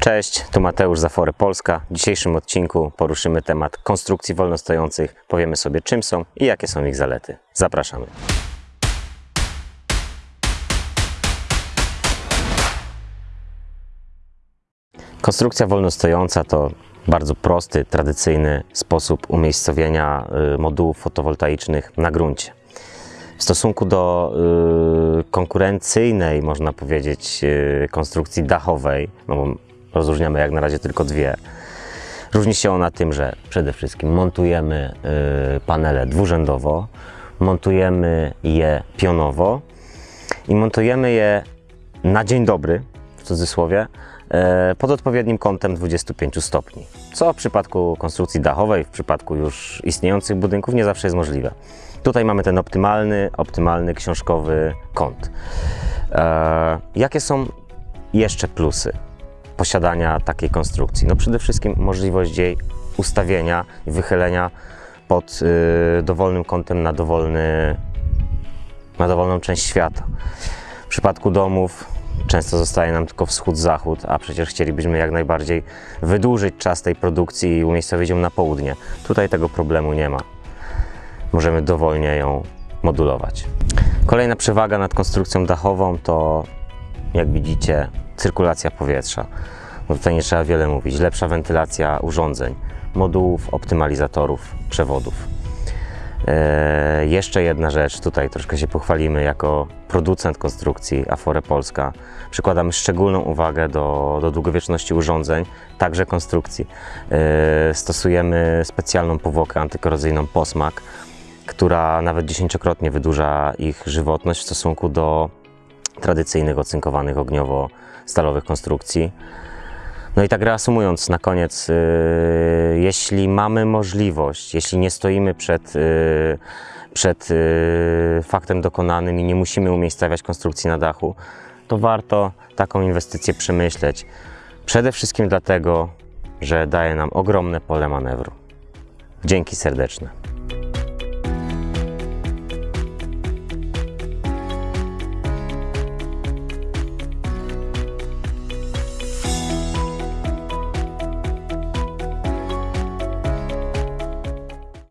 Cześć, tu Mateusz z Afory Polska. W dzisiejszym odcinku poruszymy temat konstrukcji wolnostojących. Powiemy sobie czym są i jakie są ich zalety. Zapraszamy. Konstrukcja wolnostojąca to bardzo prosty, tradycyjny sposób umiejscowienia y, modułów fotowoltaicznych na gruncie. W stosunku do y, konkurencyjnej, można powiedzieć, y, konstrukcji dachowej, no rozróżniamy jak na razie tylko dwie, różni się ona tym, że przede wszystkim montujemy y, panele dwurzędowo, montujemy je pionowo i montujemy je na dzień dobry, w cudzysłowie, e, pod odpowiednim kątem 25 stopni. Co w przypadku konstrukcji dachowej, w przypadku już istniejących budynków nie zawsze jest możliwe. Tutaj mamy ten optymalny, optymalny książkowy kąt. E, jakie są jeszcze plusy posiadania takiej konstrukcji? No przede wszystkim możliwość jej ustawienia i wychylenia pod y, dowolnym kątem na dowolny na dowolną część świata. W przypadku domów często zostaje nam tylko wschód-zachód, a przecież chcielibyśmy jak najbardziej wydłużyć czas tej produkcji i umiejscowić ją na południe. Tutaj tego problemu nie ma. Możemy dowolnie ją modulować. Kolejna przewaga nad konstrukcją dachową to, jak widzicie, cyrkulacja powietrza. No tutaj nie trzeba wiele mówić. Lepsza wentylacja urządzeń, modułów, optymalizatorów, przewodów. E, jeszcze jedna rzecz, tutaj troszkę się pochwalimy jako producent konstrukcji Afore Polska. Przykładamy szczególną uwagę do, do długowieczności urządzeń, także konstrukcji. E, stosujemy specjalną powłokę antykorozyjną Posmak, która nawet dziesięciokrotnie wydłuża ich żywotność w stosunku do tradycyjnych ocynkowanych ogniowo-stalowych konstrukcji. No i tak reasumując na koniec, yy, jeśli mamy możliwość, jeśli nie stoimy przed, yy, przed yy, faktem dokonanym i nie musimy umiejscawiać konstrukcji na dachu, to warto taką inwestycję przemyśleć. Przede wszystkim dlatego, że daje nam ogromne pole manewru. Dzięki serdeczne.